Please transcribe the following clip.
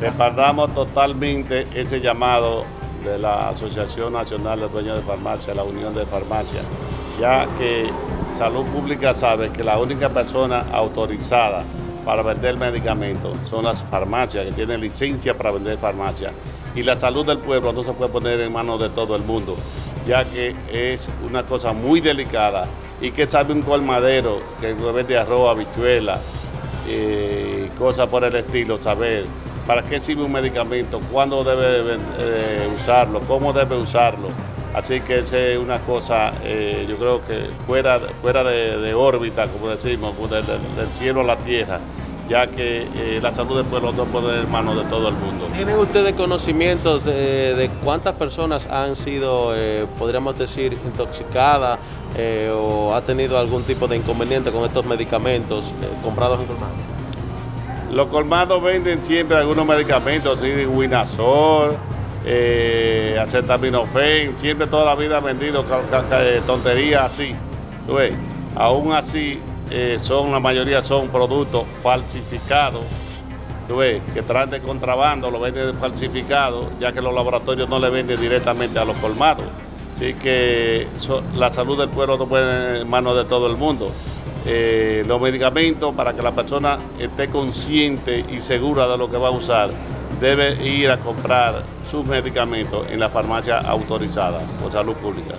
Respaldamos totalmente ese llamado de la Asociación Nacional de Dueños de Farmacia, la Unión de Farmacia, ya que Salud Pública sabe que la única persona autorizada para vender medicamentos son las farmacias, que tienen licencia para vender farmacias. Y la salud del pueblo no se puede poner en manos de todo el mundo, ya que es una cosa muy delicada y que sabe un colmadero que vende arroz, habichuela, eh, cosas por el estilo, saber para qué sirve un medicamento, cuándo debe eh, usarlo, cómo debe usarlo. Así que esa es una cosa, eh, yo creo que fuera, fuera de, órbita, como decimos, del, cielo a la tierra, ya que eh, la salud del pueblo no puede en manos de todo el mundo. ¿Tienen ustedes conocimientos de, cuántas personas han sido, podríamos decir, intoxicadas o ha tenido algún tipo de inconveniente con estos medicamentos comprados en colmado? Los colmados venden siempre algunos medicamentos, así, Winazol, eh, siempre toda la vida han vendido eh, tonterías así. Aún así, eh, son la mayoría son productos falsificados, que traen de contrabando, lo venden falsificados, ya que los laboratorios no le venden directamente a los colmados. Así que la salud del pueblo no puede en manos de todo el mundo. Eh, los medicamentos para que la persona esté consciente y segura de lo que va a usar, debe ir a comprar sus medicamentos en la farmacia autorizada por salud pública.